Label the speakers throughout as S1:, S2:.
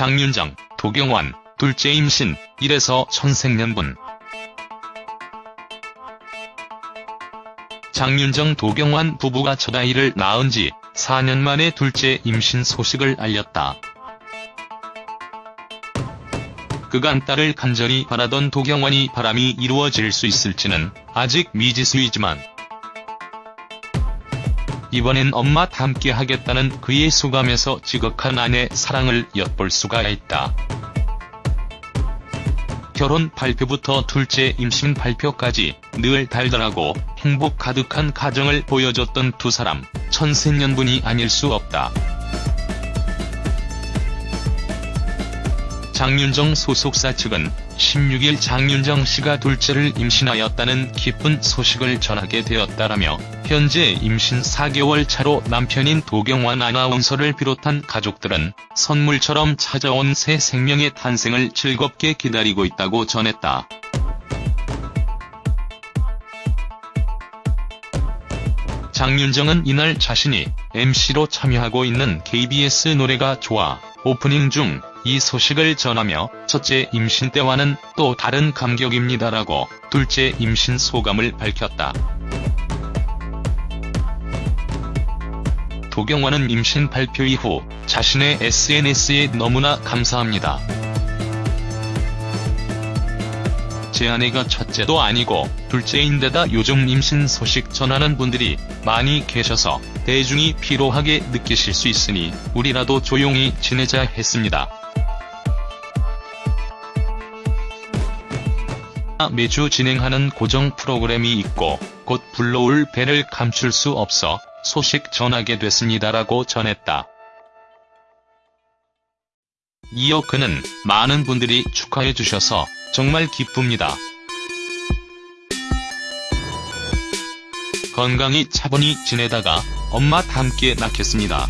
S1: 장윤정, 도경완, 둘째 임신, 이래서 천생연분. 장윤정 도경완 부부가 첫 아이를 낳은 지 4년 만에 둘째 임신 소식을 알렸다. 그간 딸을 간절히 바라던 도경완이 바람이 이루어질 수 있을지는 아직 미지수이지만 이번엔 엄마 함께 하겠다는 그의 소감에서 지극한 아내 사랑을 엿볼 수가 있다. 결혼 발표부터 둘째 임신 발표까지 늘 달달하고 행복 가득한 가정을 보여줬던 두 사람, 천생연분이 아닐 수 없다. 장윤정 소속사 측은 16일 장윤정 씨가 둘째를 임신하였다는 기쁜 소식을 전하게 되었다라며 현재 임신 4개월 차로 남편인 도경완 아나운서를 비롯한 가족들은 선물처럼 찾아온 새 생명의 탄생을 즐겁게 기다리고 있다고 전했다. 장윤정은 이날 자신이 MC로 참여하고 있는 KBS 노래가 좋아 오프닝 중 이 소식을 전하며 첫째 임신 때와는 또 다른 감격입니다라고 둘째 임신 소감을 밝혔다. 도경완은 임신 발표 이후 자신의 SNS에 너무나 감사합니다. 제 아내가 첫째도 아니고 둘째인데다 요즘 임신 소식 전하는 분들이 많이 계셔서 대중이 피로하게 느끼실 수 있으니 우리라도 조용히 지내자 했습니다. 매주 진행하는 고정 프로그램이 있고 곧 불러올 배를 감출 수 없어 소식 전하게 됐습니다라고 전했다. 이어 그는 많은 분들이 축하해 주셔서 정말 기쁩니다. 건강히 차분히 지내다가 엄마 함께 낳겠습니다.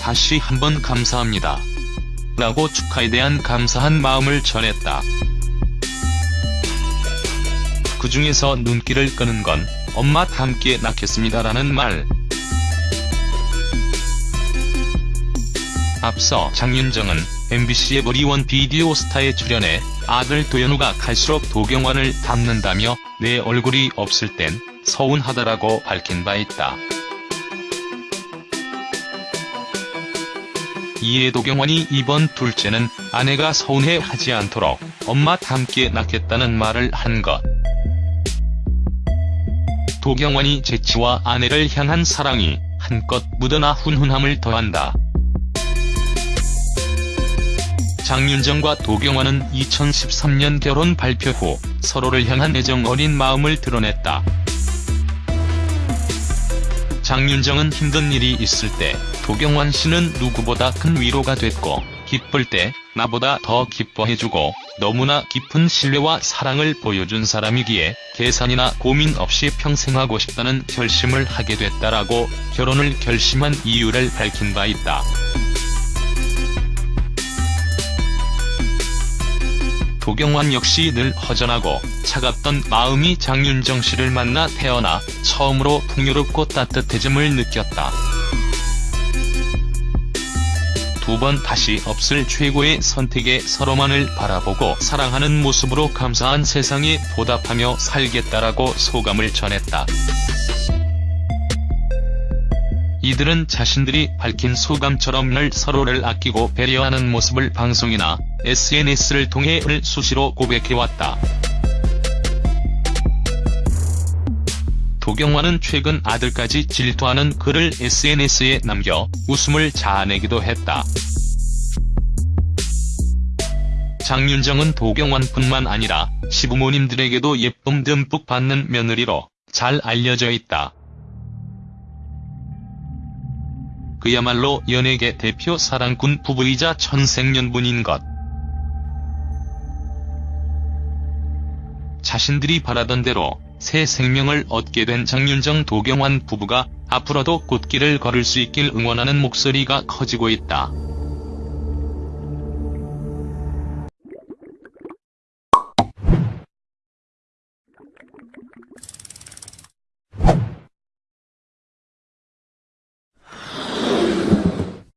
S1: 다시 한번 감사합니다. 라고 축하에 대한 감사한 마음을 전했다. 그 중에서 눈길을 끄는 건 엄마 함께 낳겠습니다라는 말. 앞서 장윤정은 MBC의 머리원 비디오 스타에 출연해 아들 도현우가 갈수록 도경완을 닮는다며 내 얼굴이 없을 땐 서운하다라고 밝힌 바 있다. 이에 도경완이 이번 둘째는 아내가 서운해 하지 않도록 엄마 함께 낳겠다는 말을 한 것. 도경완이 재치와 아내를 향한 사랑이 한껏 묻어나 훈훈함을 더한다. 장윤정과 도경완은 2013년 결혼 발표 후 서로를 향한 애정 어린 마음을 드러냈다. 장윤정은 힘든 일이 있을 때 도경완 씨는 누구보다 큰 위로가 됐고 기쁠 때 나보다 더 기뻐해주고 너무나 깊은 신뢰와 사랑을 보여준 사람이기에 계산이나 고민 없이 평생 하고 싶다는 결심을 하게 됐다라고 결혼을 결심한 이유를 밝힌 바 있다. 도경완 역시 늘 허전하고 차갑던 마음이 장윤정 씨를 만나 태어나 처음으로 풍요롭고 따뜻해짐을 느꼈다. 두 번 다시 없을 최고의 선택에 서로만을 바라보고 사랑하는 모습으로 감사한 세상에 보답하며 살겠다라고 소감을 전했다. 이들은 자신들이 밝힌 소감처럼 늘 서로를 아끼고 배려하는 모습을 방송이나 SNS를 통해 을 수시로 고백해왔다. 도경완은 최근 아들까지 질투하는 글을 SNS에 남겨 웃음을 자아내기도 했다. 장윤정은 도경완뿐만 아니라 시부모님들에게도 예쁨 듬뿍 받는 며느리로 잘 알려져 있다. 그야말로 연예계 대표 사랑꾼 부부이자 천생연분인 것. 자신들이 바라던 대로 새 생명을 얻게 된 장윤정 도경완 부부가 앞으로도 꽃길을 걸을 수 있길 응원하는 목소리가 커지고 있다.